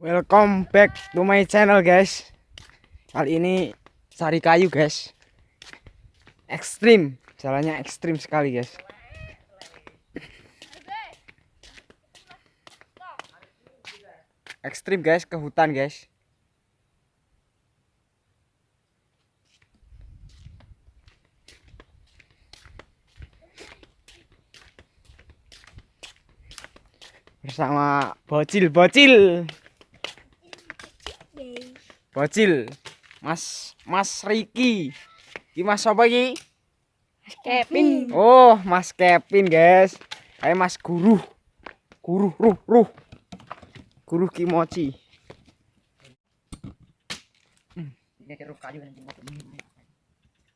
Welcome back to my channel guys. Kali ini cari kayu guys. Ekstrim. Jalannya ekstrim sekali guys. Ekstrim guys ke hutan guys. Bersama bocil-bocil Bocil. Mas Mas Riki. Iki Mas apa iki? Mas Kevin. Oh, Mas Kevin, guys. Kayak Mas Guru. Guru, ruh, ruh. Guru Kimochi. Ini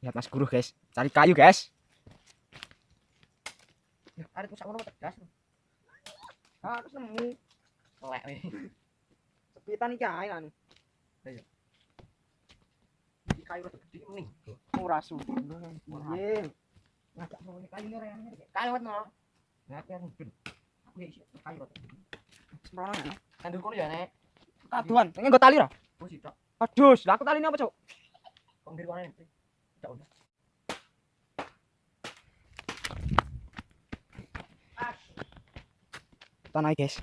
Lihat Mas Guru, guys. Cari kayu, guys. Ada tuh sama tegas. Harus nemu. Lek. Sepitan iki ae Iki kayu rada. Ora. Piye? Ngajak kayu ora Kayu no. Ngajak yang ben. Aku ya kayu rada. Ya. Kandur kono ya nek. Kaduan, pengen nggo tali ora? Oh. Aduh, lah aku taline apa, Cuk? Kono naik, guys.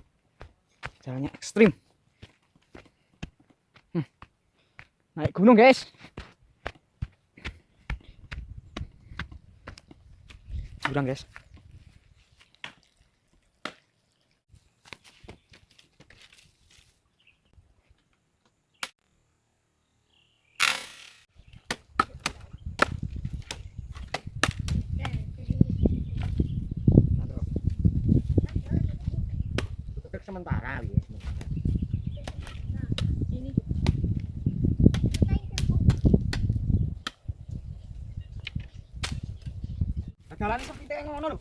Jalannya ekstrim. Hmm. Naik gunung, guys. Jurang, guys. Jalan sepi ngono lho.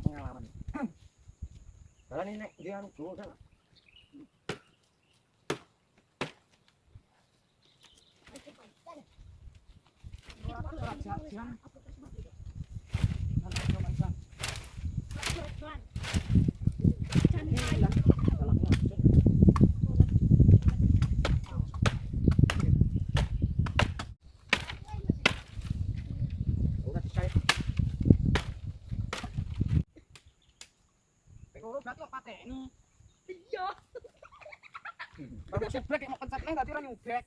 Pengalaman. Jalan ini nek dia anu dulu kan. Iya. Baru seblek mau pencet neng tadi ora nyubrek.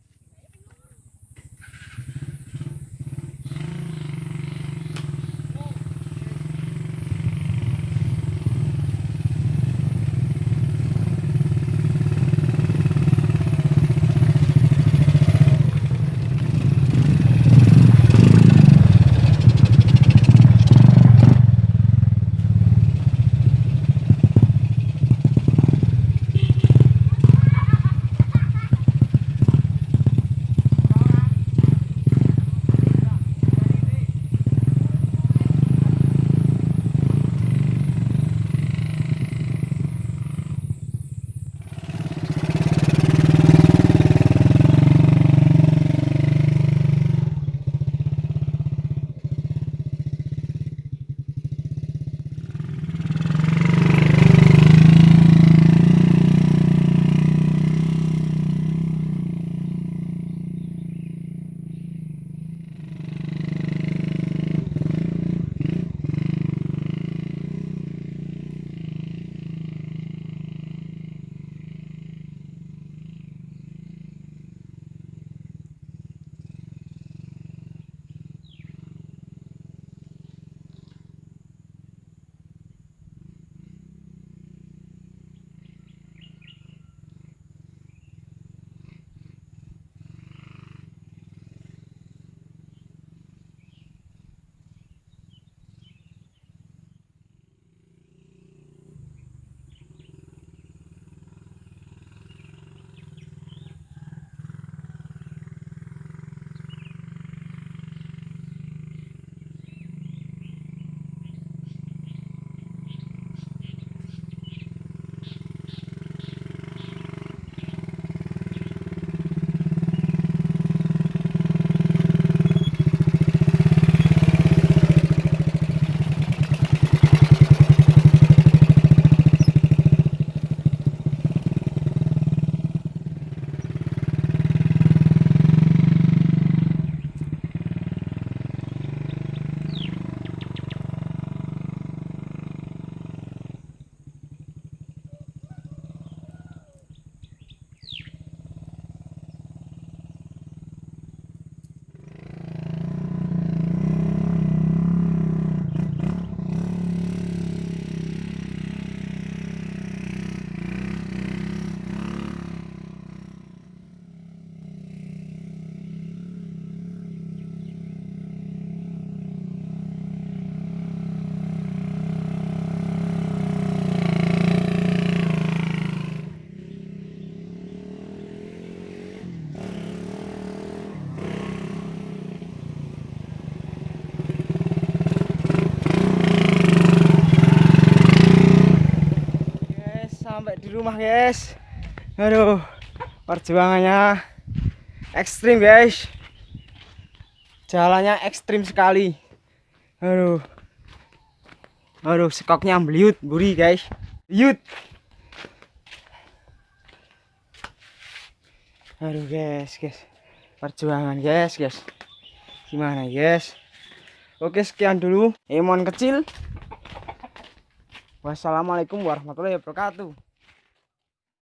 Rumah guys. Aduh perjuangannya ekstrim guys. Jalannya ekstrim sekali. Aduh. Aduh sekoknya beliut buri guys. Yut aduh guys guys. Perjuangan guys guys. Gimana guys? Oke sekian dulu. Emon kecil. Wassalamualaikum warahmatullahi wabarakatuh